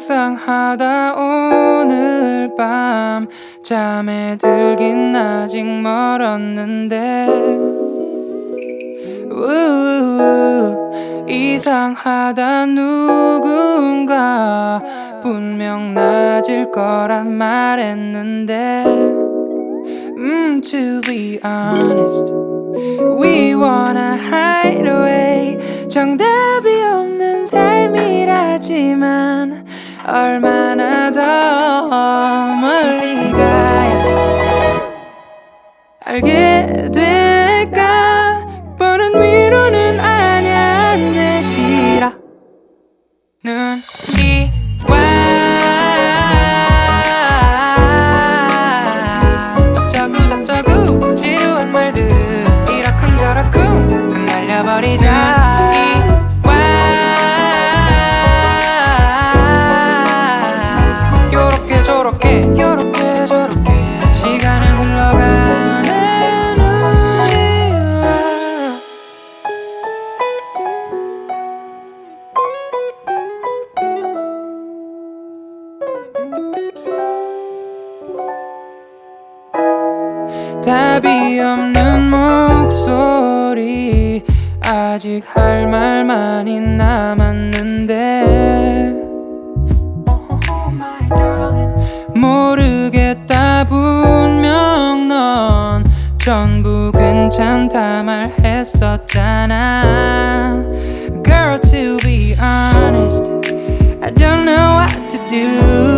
이상하다. 오늘 밤 잠에 들긴 아직 멀었는데. 이상하다. 누군가 분명 낮을 거란 말했는데. 음 to be honest We wanna hide away. 정답이 없는 삶이 라지만 얼마나 더 멀리 가야 알게 될 답이 없는 목소리. 아직 할말 많이 남았는데. 모르겠다 분명 넌 전부 괜찮다 말했었잖아. Girl to be honest I don't know what to do